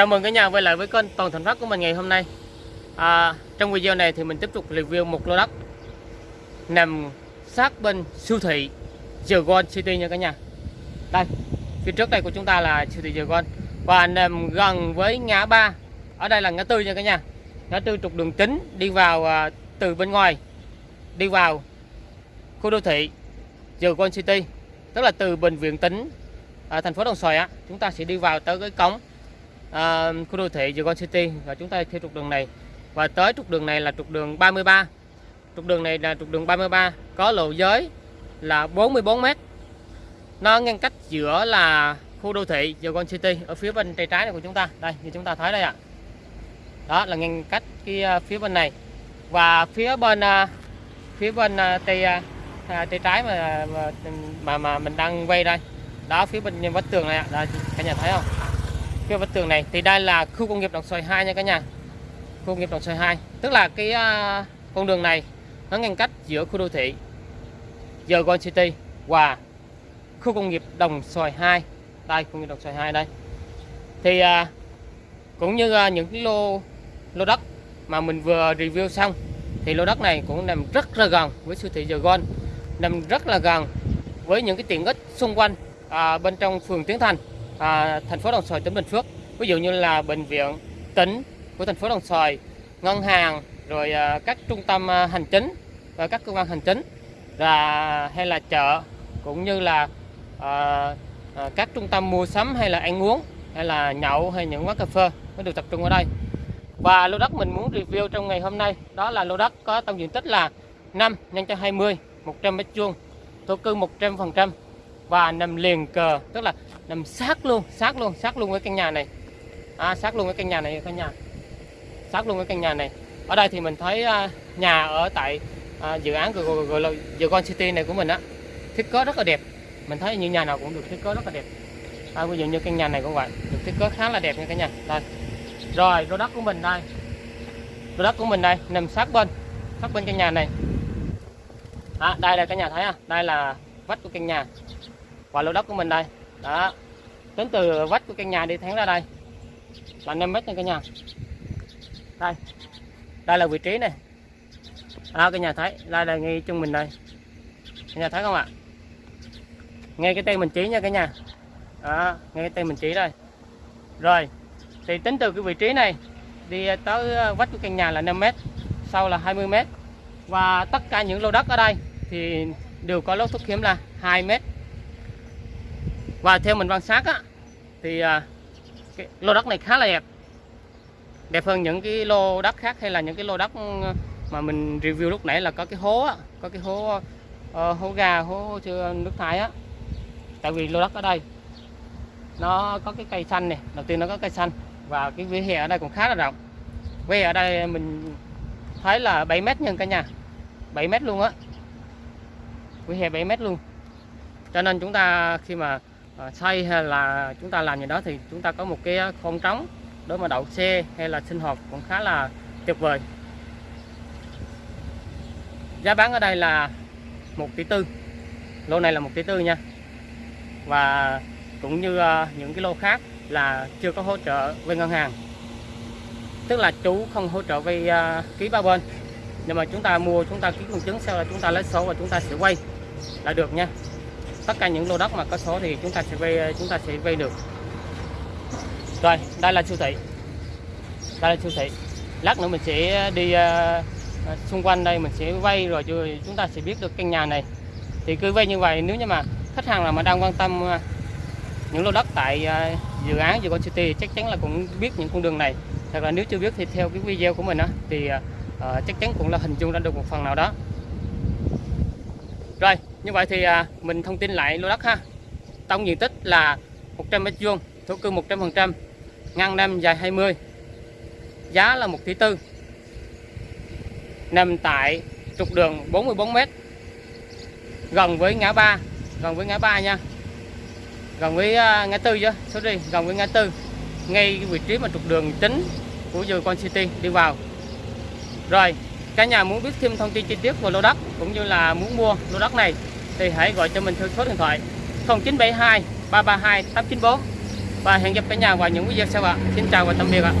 Chào mừng cả nhà quay lại với kênh Toàn Thành Phát của mình ngày hôm nay. À, Trong video này thì mình tiếp tục review một lô đất Nằm sát bên siêu thị Dragon City nha cả nhà. Đây, phía trước đây của chúng ta là siêu thị Dragon Và nằm gần với ngã ba. Ở đây là ngã tư nha cả nhà. Ngã tư trục đường chính đi vào à, từ bên ngoài Đi vào khu đô thị Dragon City Tức là từ bệnh viện tính ở à, thành phố Đồng Xoài á. Chúng ta sẽ đi vào tới cái cổng à, khu đô thị Dragon City. Và chúng ta theo trục đường này. Và tới trục đường này là trục đường 33 trục đường này là trục đường 33 có lộ giới là 44 m nó ngăn cách giữa là khu đô thị Dragon City ở phía bên tay trái này của chúng ta. Đây như chúng ta thấy đây ạ. Đó là ngăn cách cái à, phía bên này. Và phía bên à, phía bên à, tay tay trái mà mà mà, mình đang quay đây. Đó phía bên vách tường này ạ. Đây cả nhà thấy không? Phía vách tường này. Thì đây là khu công nghiệp đồng xoài 2 nha cả nhà. Khu công nghiệp đồng xoài 2 tức là cái uh, con đường này nó ngăn cách giữa khu đô thị Dragon City và khu công nghiệp đồng xoài 2 đây khu công nghiệp đồng xoài 2 đây. Thì uh, cũng như uh, những cái lô lô đất mà mình vừa review xong thì lô đất này cũng nằm rất là gần với siêu thị Dragon nằm rất là gần với những cái tiện ích xung quanh à, bên trong phường Tiến Thành à, thành phố Đồng Xoài tỉnh Bình Phước. Ví dụ như là bệnh viện tỉnh của thành phố Đồng Xoài ngân hàng rồi à, các trung tâm à, hành chính và các cơ quan hành chính là hay là chợ cũng như là à, à, các trung tâm mua sắm hay là ăn uống hay là nhậu hay những quán cà phê nó được tập trung ở đây. Và lô đất mình muốn review trong ngày hôm nay đó là lô đất có tổng diện tích là 5 nhân cho 20 100 mét vuông thổ cư 100 phần trăm và nằm liền cờ tức là nằm sát luôn sát luôn sát luôn với căn nhà này. À, sát luôn với căn nhà này căn nhà sát luôn với căn nhà này. Ở đây thì mình thấy à, nhà ở tại à, dự án gọi, gọi là Con City này của mình á thiết kế rất là đẹp. Mình thấy những nhà nào cũng được thiết kế rất là đẹp. À, ví dụ như căn nhà này cũng vậy được thiết kế khá là đẹp nha cả nhà. Đây. Rồi lô đất của mình đây. Lô đất của mình đây nằm sát bên sát bên căn nhà này. À, đây là căn nhà thấy à đây là vách của căn nhà và lô đất của mình đây. Đó. Tính từ vách của căn nhà đi thẳng ra đây. Là 5 mét nha cả nhà. Đây. Đây là vị trí này. À, cái nhà thấy. Đây là ngay chung mình đây. Cả nhà thấy không ạ? Ngay cái tên mình chỉ nha cả nhà. Đó ngay cái tên mình chỉ đây. Rồi thì tính từ cái vị trí này đi tới ờ, vách của căn nhà là 5 mét sau là 20 mét. Và tất cả những lô đất ở đây thì đều có lối thoát hiểm là 2 mét và theo mình quan sát á thì à, cái lô đất này khá là đẹp. Đẹp hơn những cái lô đất khác hay là những cái lô đất ừ, mà mình review lúc nãy là có cái hố á, có cái hố uh, hố gà hố nước thải á. Tại vì lô đất ở đây nó có cái cây xanh này đầu tiên nó có cây xanh và cái vỉa hè ở đây cũng khá là rộng. Vỉa hè ở đây mình thấy là 7 mét nhân cả nhà 7 mét luôn á. Vỉa hè 7 mét luôn. Cho nên chúng ta khi mà Ờ, xây hay là chúng ta làm gì đó thì chúng ta có một cái ờ, không trống để mà đậu xe hay là sinh hoạt cũng khá là tuyệt vời. Giá bán ở đây là một tỷ tư. Lô này là một tỷ tư nha. Và cũng như ờ, những cái lô khác là chưa có hỗ trợ với ngân hàng. Tức là chú không hỗ trợ vay ký ba bên. Nhưng mà chúng ta mua, chúng ta ký công chứng sau là chúng ta lấy số và chúng ta sẽ quay là được nha tất cả những lô đất mà có số thì chúng ta sẽ vay ờ, chúng ta sẽ vay được. Rồi đây là siêu thị. Đây là siêu thị. Lát nữa mình sẽ đi uh, xung quanh đây mình sẽ vay rồi chúng ta sẽ biết được căn nhà này. Thì cứ vay như vậy nếu như mà khách hàng nào mà đang quan tâm uh, những lô đất tại uh, dự án Con City chắc chắn là cũng biết những con đường này. Hoặc là nếu chưa biết thì theo cái video của mình á thì uh, chắc chắn cũng là hình dung ra được một phần nào đó. Rồi như vậy thì à, mình thông tin lại lô đất ha. Tổng diện tích là 100 mét vuông thổ cư 100 phần trăm ngang năm dài 20 giá là 1 tỷ tư. Nằm tại trục đường 44 mét gần với ngã ba gần với ngã ba nha. Gần với uh, ngã tư chứ sorry gần với ngã tư ngay vị trí mà trục đường chính của Con City đi vào. Rồi cả nhà muốn biết thêm thông tin chi tiết về lô đất cũng như là muốn mua lô đất này thì hãy gọi cho mình theo số điện thoại 0972 332 894 và hẹn gặp cả nhà vào những video sau ạ. Xin chào và tạm biệt ạ.